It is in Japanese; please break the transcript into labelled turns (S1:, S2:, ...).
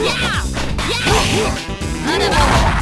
S1: Yeah! Yeah!